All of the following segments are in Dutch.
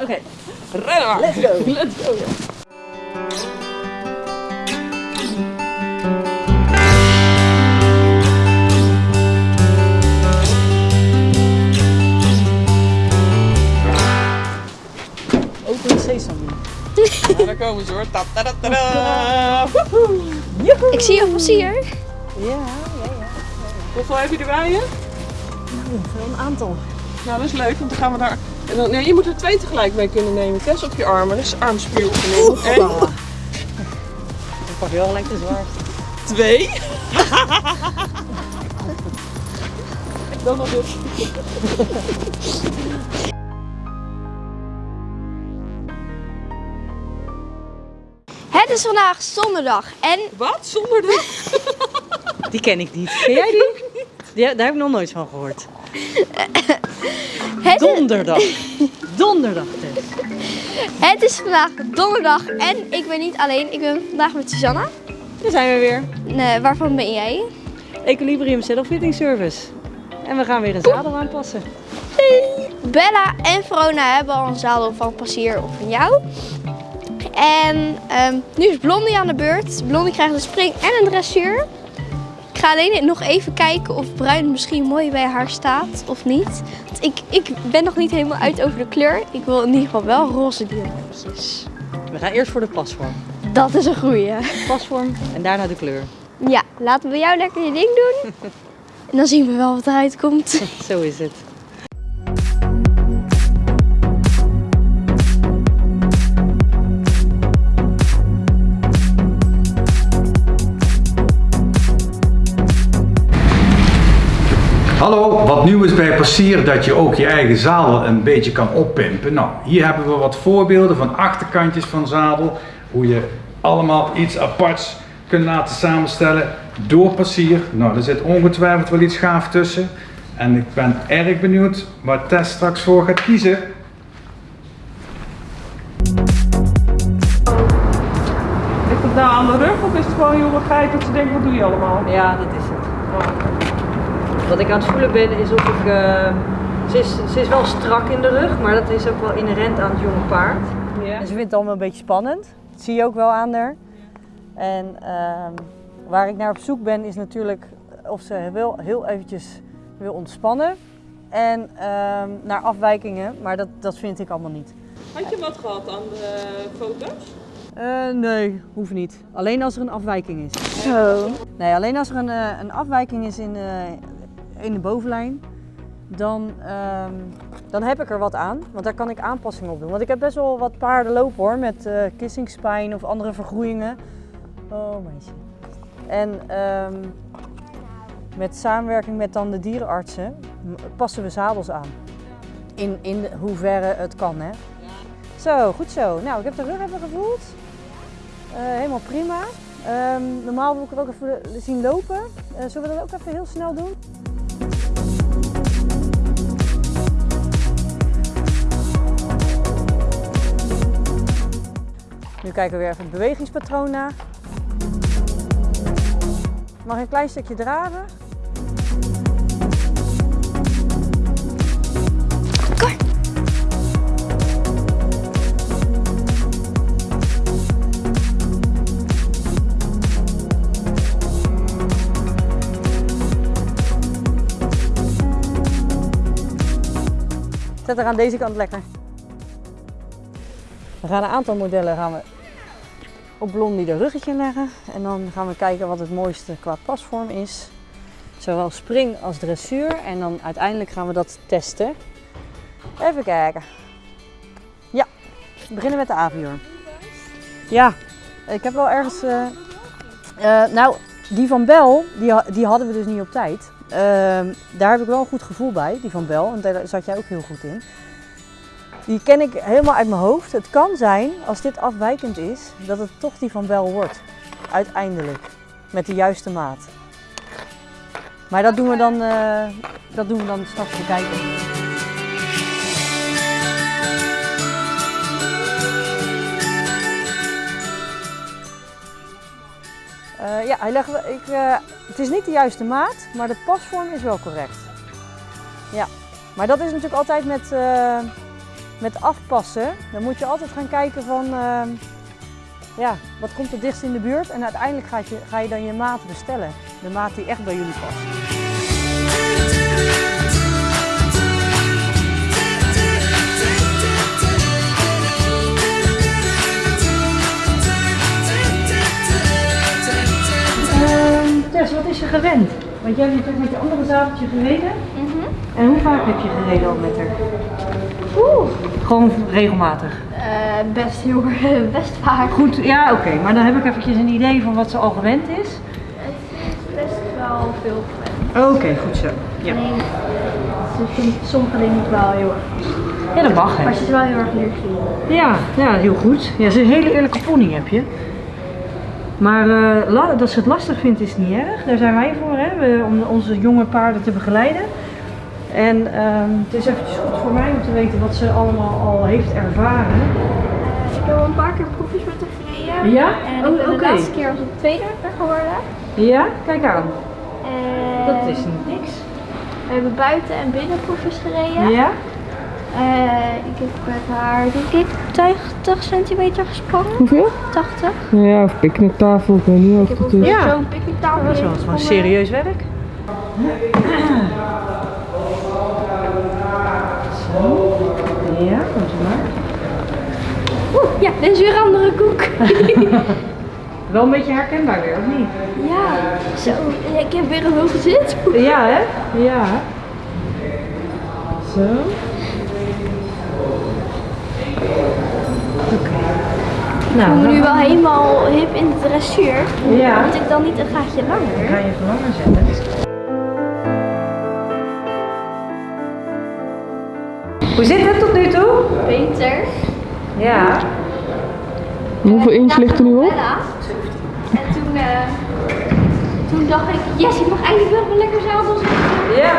Oké, rennen maar. Let's go. Let's go. Open sesame. Ja, daar komen ze hoor. Ta -ta -ta -ta. Woehoe. Ik zie je plezier. Ja, ja, ja. Hoeveel heb je erbij? Hè? Nou, wel een aantal. Nou, dat is leuk, want dan gaan we daar. En dan, nee, je moet er twee tegelijk mee kunnen nemen. Tess op je armen, dus armspieroefening. Eén, Hoppa. Ik pak wel gelijk de zwaarste. twee. dan nog eens. Het is vandaag zondag en Wat? Zonder de. Die ken ik niet. Ken jij die? Ja, daar heb ik nog nooit van gehoord. het, Donderdag. Donderdag, Tess. het is vandaag donderdag en ik ben niet alleen. Ik ben vandaag met Susanna. Daar zijn we weer. Nee, waarvan ben jij? Equilibrium Saddle Fitting Service. En we gaan weer een zadel aanpassen. Bella en Verona hebben al een zadel van Passier of van jou. En ehm, nu is Blondie aan de beurt. Blondie krijgt een spring en een dressuur. Ik ga alleen nog even kijken of bruin misschien mooi bij haar staat of niet. Want ik, ik ben nog niet helemaal uit over de kleur. Ik wil in ieder geval wel roze diamantjes. We gaan eerst voor de pasvorm. Dat is een goeie. Pasvorm en daarna de kleur. Ja, laten we jou lekker je ding doen. En dan zien we wel wat eruit komt. Zo is het. Hallo, wat nieuw is bij Passier dat je ook je eigen zadel een beetje kan oppimpen. Nou, hier hebben we wat voorbeelden van achterkantjes van zadel. Hoe je allemaal iets aparts kunt laten samenstellen door Passier. Nou, er zit ongetwijfeld wel iets gaaf tussen. En ik ben erg benieuwd waar Tess straks voor gaat kiezen. Ligt het nou aan de rug of is het gewoon jonge dat ze denkt, wat doe je allemaal? Ja, dat is het. Wat ik aan het voelen ben is of ik... eh, ze, is, ze is wel strak in de rug, maar dat is ook wel inherent aan het jonge paard. Ja. En ze vindt het allemaal een beetje spannend. Dat zie je ook wel aan haar. En ehm, waar ik naar op zoek ben is natuurlijk of ze wel heel eventjes wil ontspannen. En ehm, naar afwijkingen, maar dat, dat vind ik allemaal niet. Had je wat gehad aan de foto's? Eh, nee, hoeft niet. Alleen als er een afwijking is. Zo. Nee, alleen als er een, eh, een afwijking is in, eh, in de bovenlijn, dan, ehm, dan heb ik er wat aan. Want daar kan ik aanpassingen op doen. Want ik heb best wel wat paarden lopen hoor, met eh kissingspijn of andere vergroeien. Oh meisje. En ehm, met samenwerking met dan de dierenartsen passen we zadels aan. In, in hoeverre het kan hè. Zo, goed zo. Nou, ik heb de rug even gevoeld. Eh, helemaal prima. Ehm, normaal wil ik er ook even zien lopen. Eh, zullen we dat ook even heel snel doen? Nu kijken we weer even het bewegingspatroon na. Mag een klein stukje draven. Zet er aan deze kant lekker. We gaan een aantal modellen gaan we op Blondie de ruggetje leggen. En dan gaan we kijken wat het mooiste qua pasvorm is. Zowel spring als dressuur. En dan uiteindelijk gaan we dat testen. Even kijken. Ja, we beginnen met de avior. Ja, ik heb wel ergens... eh, eh, nou, die van Bel, die, die hadden we dus niet op tijd. Ehm, daar heb ik wel een goed gevoel bij, die van Bel. En daar zat jij ook heel goed in. Die ken ik helemaal uit mijn hoofd. Het kan zijn, als dit afwijkend is, dat het toch die van Bel wordt. Uiteindelijk. Met de juiste maat. Maar dat doen we dan, eh, dat doen we dan straks bekijken. Eh, ja, hij legt, ik, eh, het is niet de juiste maat, maar de pasvorm is wel correct. Ja, maar dat is natuurlijk altijd met, met afpassen, dan moet je altijd gaan kijken van, ehm, ja, wat komt er dichtst in de buurt? En uiteindelijk ga je, ga je dan je maat bestellen. De maat die echt bij jullie past. Ehm, Tess, wat is je gewend? Want jij hebt natuurlijk met je andere zadeltje gereden. En hoe vaak heb je gereden al met haar? Oeh, Gewoon regelmatig. eh, best heel best vaak. Goed, ja oké. Maar dan heb ik eventjes een idee van wat ze al gewend is. Best wel veel gewend. Oké, goed zo. Ja, Alleen, ze vindt sommige dingen wel heel erg. ja dat mag hè. Maar ze is wel heel erg leergierig. Ja, ja, heel goed. Ja, ze is een hele eerlijke pony heb je. Maar eh, dat ze het lastig vindt is niet erg. Daar zijn wij voor, hè? Om onze jonge paarden te begeleiden. En ehm, het is eventjes goed voor mij om te weten wat ze allemaal al heeft ervaren. Eh, ik heb al een paar keer proefjes met haar gereden. Ja? En Oh, ik de laatste keer als het tweede geworden. Ja, kijk aan. En Dat is niet niks. We hebben buiten en binnen proefjes gereden. Ja? Eh, ik heb met haar, denk ik, 80 centimeter gesprongen. Hoeveel? 80. Ja, of picknicktafel, ik weet niet of Ik het ook is. Ja. zo'n picknicktafel. Dat is wel gewoon serieus werk. Ja, komt u maar. Oeh, ja, dit is weer een andere koek. Wel een beetje herkenbaar weer, of niet? ja, zo. Ik heb weer een hoge zit. Ja, hè? Ja. Zo. Oké. Ik Nou, voel me dan nu wel helemaal hip in de dressuur. Ja. Moet ik dan niet een gaatje ga langer? je even langer zetten. Hoe zit het tot nu toe? Beter. Ja. Hoeveel inch ligt er nu op? Bella. En toen, eh, toen dacht ik, yes, ik mag eigenlijk wel weer lekker zadel zitten. Ja.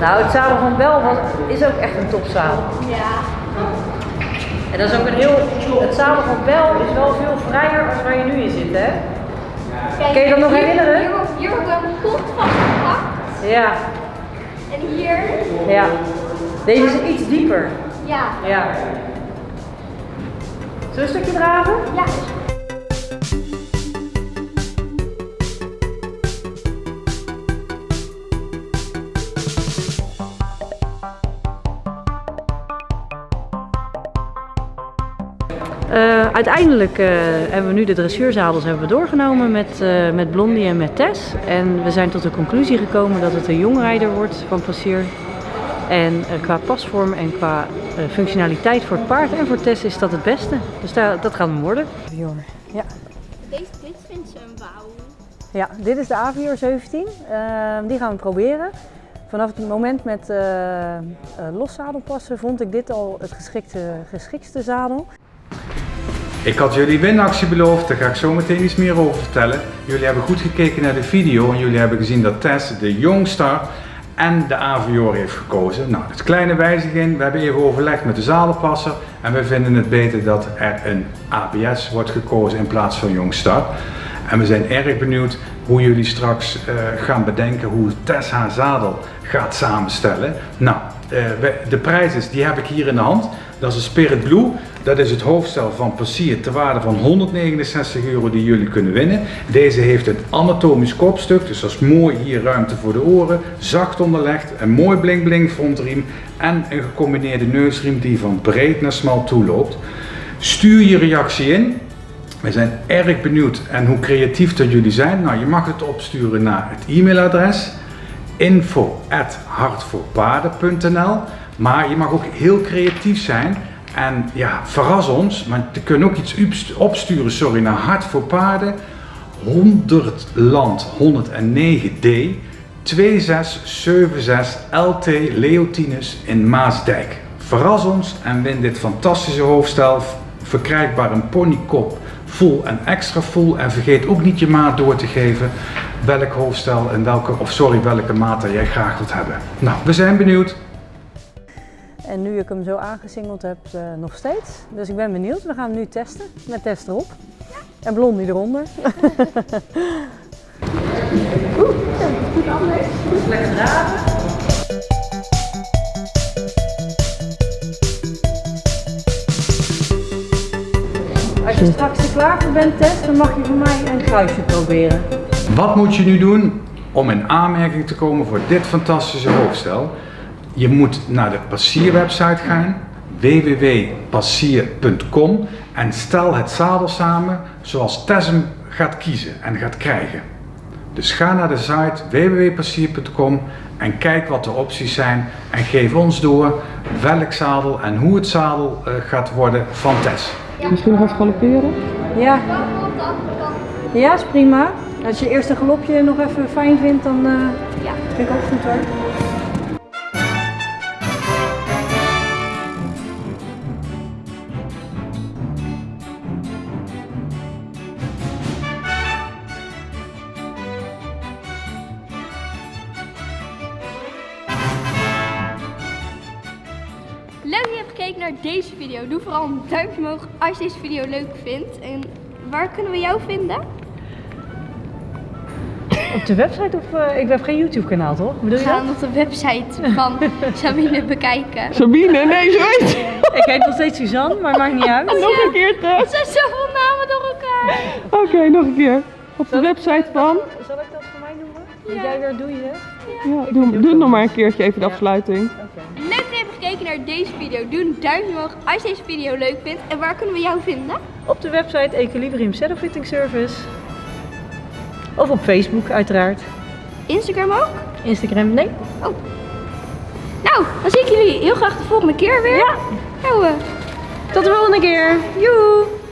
Nou, het zadel van Bel was, is ook echt een topzadel. Ja. En dat is ook een heel. Het zadel van Bel is wel veel vrijer als waar je nu in zit, hè? Kijk, Kun je dat nog hier- herinneren? Hier, wordt- hier wordt mijn kont vastgepakt. Ja, En hier, ja. Deze is iets dieper. ja. Ja. Zullen we een stukje dragen? Ja. Eh, uiteindelijk eh, hebben we nu de dressuurzadels hebben we doorgenomen met, eh, met Blondie en met Tess. En we zijn tot de conclusie gekomen dat het een jongrijder wordt van Passier. En qua pasvorm en qua eh, functionaliteit voor het paard en voor Tess is dat het beste. Dus daar, dat gaat hem worden. Ja. Deze, dit vindt ze een wauw. ja, dit is de Avior 17. Eh, die gaan we proberen. Vanaf het moment met eh, eh, loszadelpassen vond ik dit al het geschikte, geschiktste zadel. Ik had jullie winactie beloofd, daar ga ik zo meteen iets meer over vertellen. Jullie hebben goed gekeken naar de video en jullie hebben gezien dat Tess de Youngstar en de Avior heeft gekozen. Nou, is kleine wijziging. We hebben even overlegd met de zadelpasser en we vinden het beter dat er een ABS wordt gekozen in plaats van Youngstar. En we zijn erg benieuwd hoe jullie straks eh, gaan bedenken hoe Tess haar zadel gaat samenstellen. Nou, eh, de prijzen die heb ik hier in de hand. Dat is een Spirit Blue. Dat is het hoofdstel van Passier ter waarde van 169 euro die jullie kunnen winnen. Deze heeft een anatomisch kopstuk, dus dat is mooi hier ruimte voor de oren. Zacht onderlegd, een mooi bling bling frontriem en een gecombineerde neusriem die van breed naar smal toeloopt. Stuur je reactie in. We zijn erg benieuwd en hoe creatief dat jullie zijn. Nou, je mag het opsturen naar het e-mailadres info@hartvoorpaarden.nl. Maar je mag ook heel creatief zijn en ja, verras ons. Maar je kunt ook iets opsturen, sorry, naar Hart voor Paarden, 100 Land 109D 2676 LT Leotinus in Maasdijk. Verras ons en win dit fantastische hoofdstel. Verkrijgbaar een ponykop full en extra full. En vergeet ook niet je maat door te geven. Welk hoofdstel en welke, of sorry, welke maat jij graag wilt hebben. Nou, we zijn benieuwd. En nu ik hem zo aangesingeld heb, eh, nog steeds. Dus ik ben benieuwd. We gaan hem nu testen. Met test erop. Ja. En blondie eronder. Oeh, goed anders. Lekker draven. Als je straks er klaar voor bent, Tess, dan mag je voor mij een kruisje proberen. Wat moet je nu doen om in aanmerking te komen voor dit fantastische hoofdstel? Je moet naar de passierwebsite gaan, www.passier.com en stel het zadel samen zoals Tess hem gaat kiezen en gaat krijgen. Dus ga naar de site www.passier.com en kijk wat de opties zijn en geef ons door welk zadel en hoe het zadel eh, gaat worden van Tess. Misschien nog even galopperen? Ja. Ja, is prima. Als je eerst een galopje nog even fijn vindt, dan eh Ja. vind ik ook goed hoor. Deze video. Doe vooral een duimpje omhoog als je deze video leuk vindt. En waar kunnen we jou vinden? Op de website of eh, ik heb geen YouTube kanaal toch? Bedoel je Ga dat? dan op de website van Sabine bekijken. Sabine, nee, ze. Ik heet nog steeds Suzanne, maar maakt niet uit. Nog een keer. Er zijn zoveel namen door elkaar. Oké, nog een keer. Op de website van. Zal ik dat voor mij noemen? Wat jij weer doe je? Ja, doe, doe nog maar een keertje even de afsluiting. Gekeken naar deze video. Doe een duimpje omhoog als je deze video leuk vindt. En waar kunnen we jou vinden? Op de website Equilibrium Saddle Fitting Service. Of op Facebook uiteraard. Instagram ook? Instagram, nee. Nou, dan zie ik jullie heel graag de volgende keer weer. Ja. Nou, eh, Tot de volgende keer. Joe!